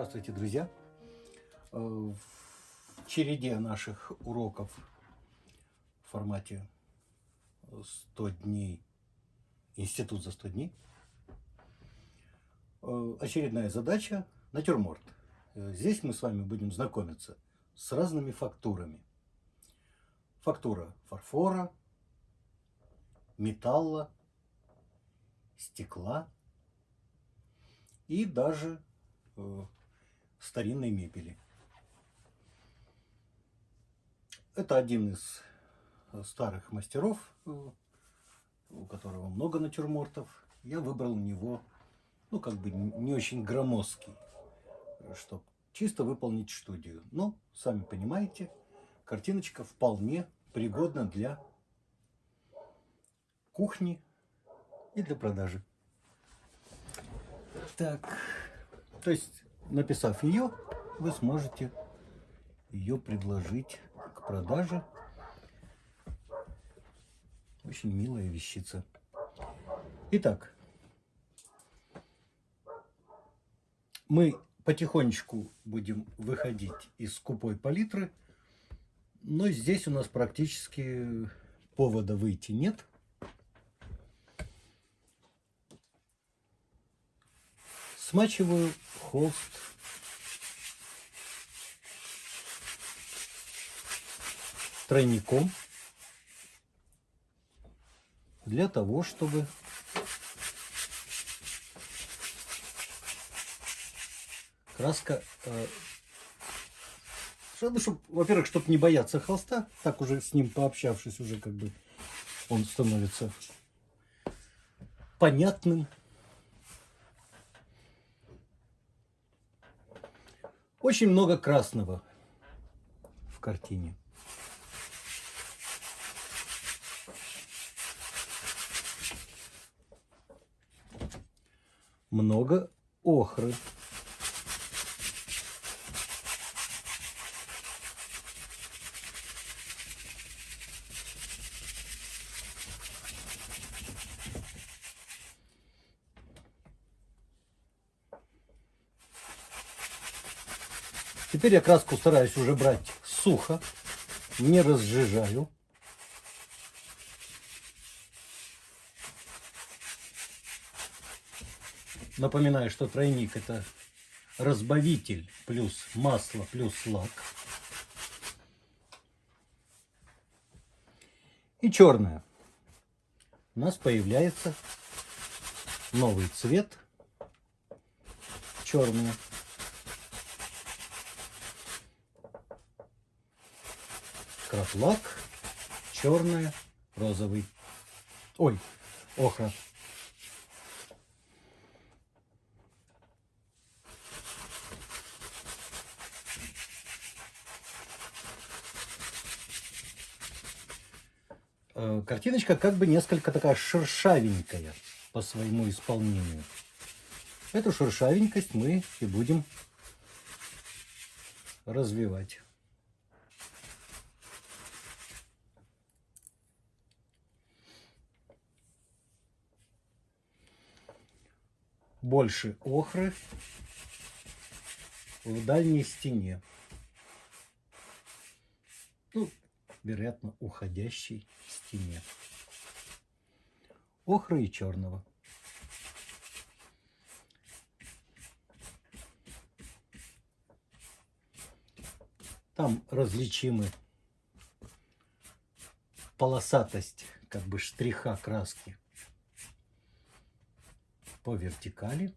Здравствуйте, друзья! Э, в череде наших уроков в формате 100 дней, институт за 100 дней, э, очередная задача – натюрморт. Э, здесь мы с вами будем знакомиться с разными фактурами. Фактура фарфора, металла, стекла и даже старинной мебели. Это один из э, старых мастеров, э, у которого много натюрмортов. Я выбрал у него, ну, как бы не очень громоздкий, чтобы чисто выполнить студию. Но, сами понимаете, картиночка вполне пригодна для кухни и для продажи. Так, то есть написав ее, вы сможете ее предложить к продаже. Очень милая вещица. Итак, мы потихонечку будем выходить из скупой палитры, но здесь у нас практически повода выйти нет. Смачиваю холст тройником для того, чтобы краска, э, чтобы, во-первых, чтобы не бояться холста, так уже с ним пообщавшись, уже как бы он становится понятным. Очень много красного в картине. Много охры. Теперь я краску стараюсь уже брать сухо, не разжижаю. Напоминаю, что тройник это разбавитель плюс масло плюс лак. И черная. У нас появляется новый цвет. Черная. Краплак, черная, розовый. Ой, охра. Э, картиночка как бы несколько такая шершавенькая по своему исполнению. Эту шершавенькость мы и будем развивать. Больше охры в дальней стене. Ну, вероятно, уходящей стене. Охры и черного. Там различимы полосатость как бы штриха краски по вертикали,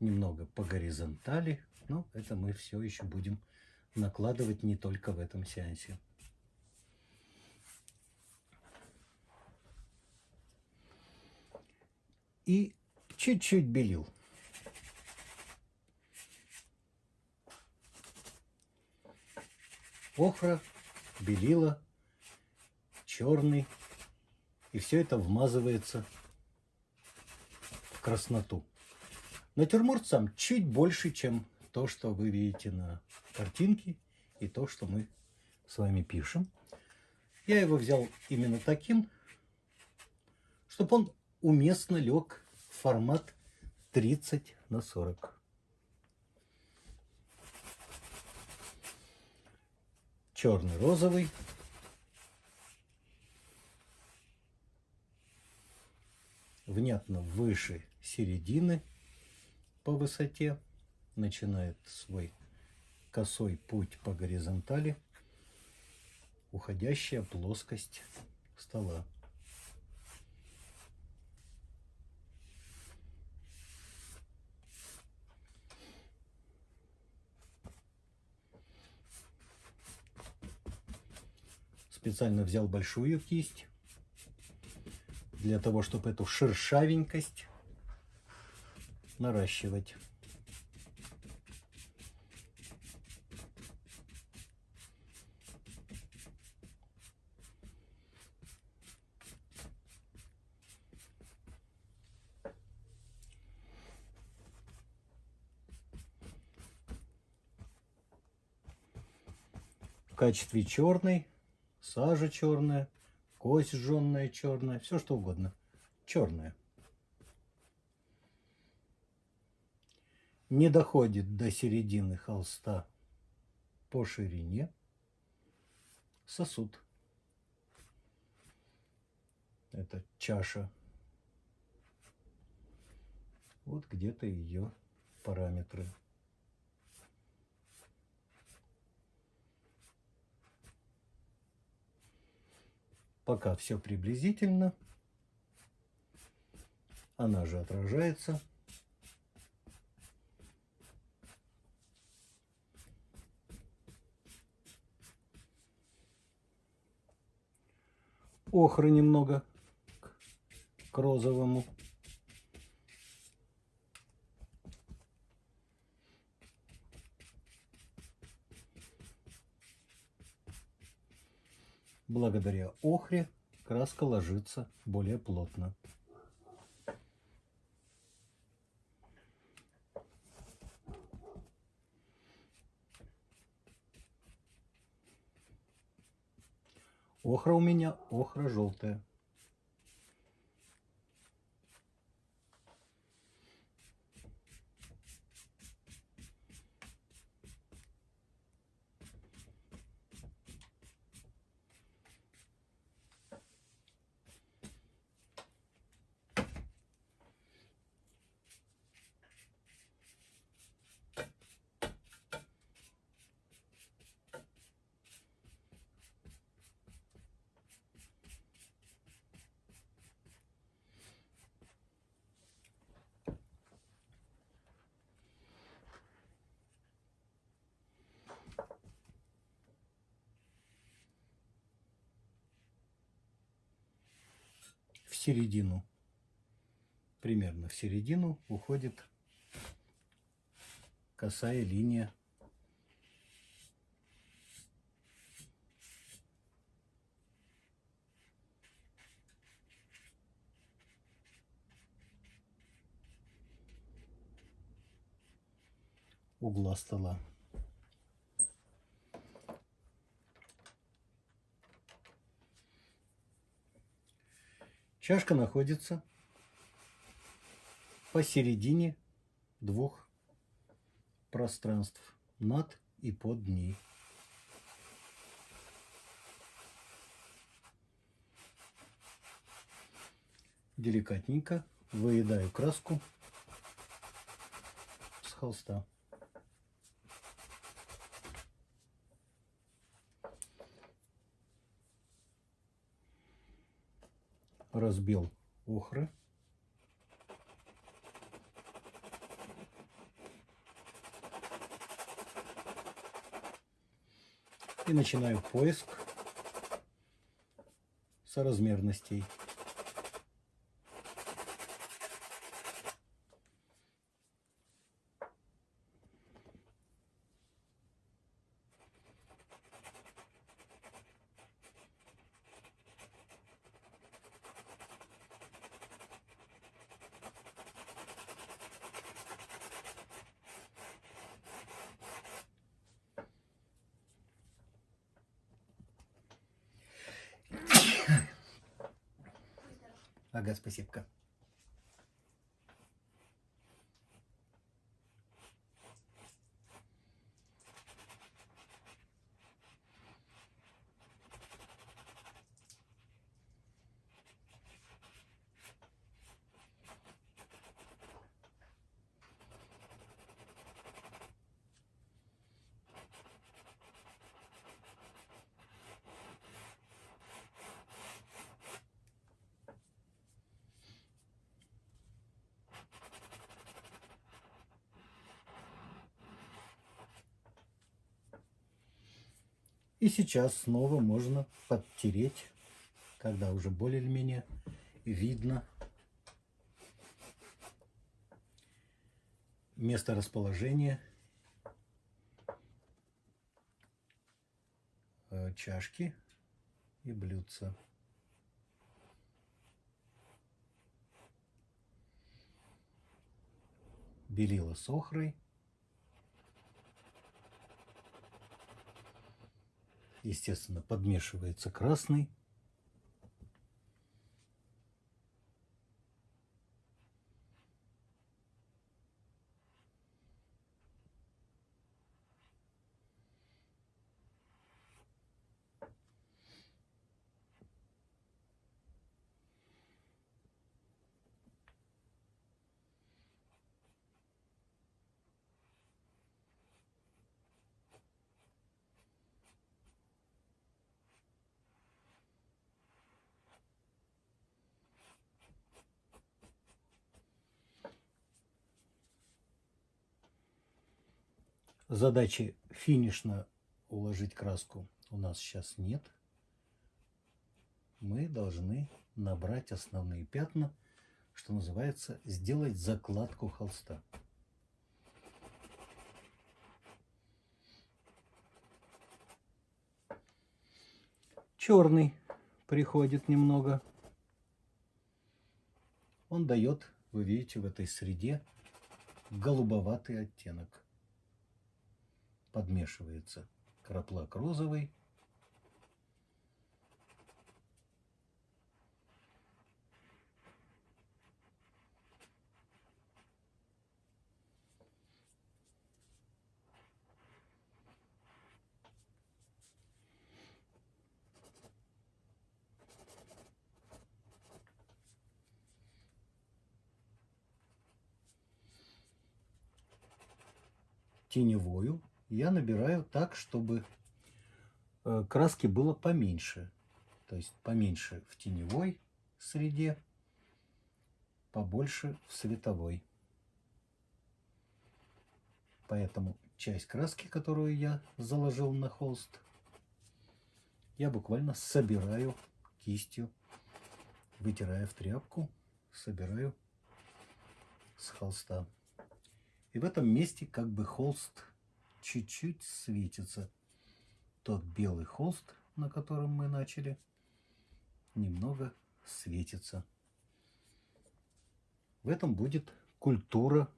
немного по горизонтали. Но это мы все еще будем накладывать не только в этом сеансе. И чуть-чуть белил. Охра, белила, черный. И все это вмазывается красноту. Натюрморт сам чуть больше, чем то, что вы видите на картинке и то, что мы с вами пишем. Я его взял именно таким, чтобы он уместно лег в формат 30 на 40. Черный, розовый. Внятно выше середины по высоте. Начинает свой косой путь по горизонтали. Уходящая плоскость стола. специально взял большую кисть для того, чтобы эту шершавенькость наращивать. В качестве черной сажа черная, кость жженная черная, все что угодно. Черная. Не доходит до середины холста по ширине сосуд. Это чаша. Вот где-то ее параметры. Пока все приблизительно. Она же отражается. Охры немного к розовому. Благодаря охре краска ложится более плотно. Охра у меня охра желтая. Середину, примерно в середину уходит косая линия. угла стола. Чашка находится посередине двух пространств, над и под ней. Деликатненько выедаю краску с холста. Разбил охры. И начинаю поиск соразмерностей. Ага, спасибо. И сейчас снова можно подтереть, когда уже более-менее видно место расположения э, чашки и блюдца. Белила с охрой. Естественно, подмешивается красный. Задачи финишно уложить краску у нас сейчас нет. Мы должны набрать основные пятна, что называется, сделать закладку холста. Черный приходит немного. Он дает, вы видите, в этой среде голубоватый оттенок подмешивается краплак розовый. теневую я набираю так, чтобы э, краски было поменьше. То есть поменьше в теневой среде, побольше в световой. Поэтому часть краски, которую я заложил на холст, я буквально собираю кистью, вытирая в тряпку, собираю с холста. И в этом месте как бы холст чуть-чуть светится. Тот белый холст, на котором мы начали, немного светится. В этом будет культура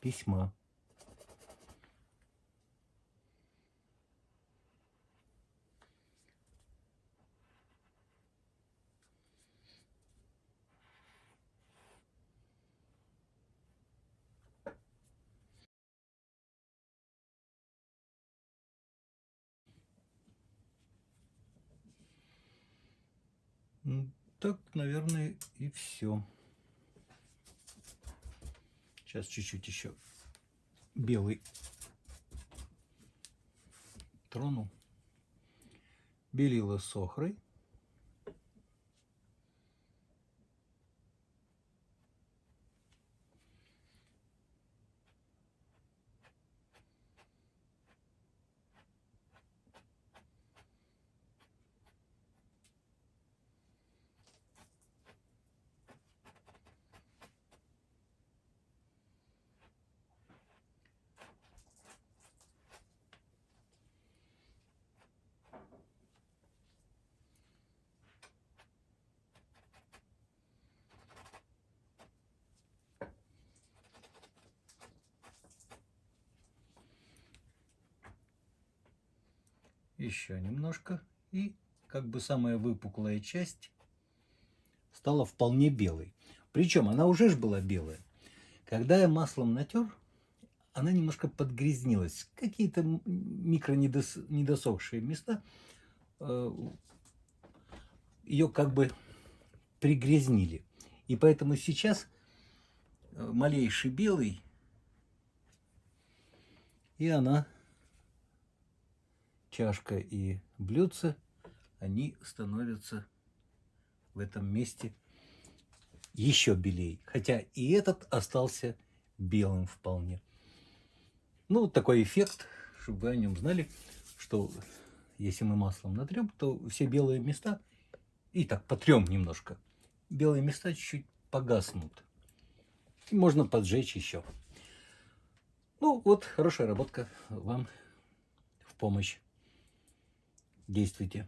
письма. Так, наверное, и все. Сейчас чуть-чуть еще белый трону. Белила с. Еще немножко. И как бы самая выпуклая часть стала вполне белой. Причем она уже ж была белая. Когда я маслом натер, она немножко подгрязнилась. Какие-то микро недосохшие места э, ее как бы пригрязнили. И поэтому сейчас э, малейший белый, и она чашка и блюдце, они становятся в этом месте еще белее. Хотя и этот остался белым вполне. Ну, вот такой эффект, чтобы вы о нем знали, что если мы маслом натрем, то все белые места, и так потрем немножко, белые места чуть-чуть погаснут. И можно поджечь еще. Ну, вот хорошая работка вам в помощь. Действуйте.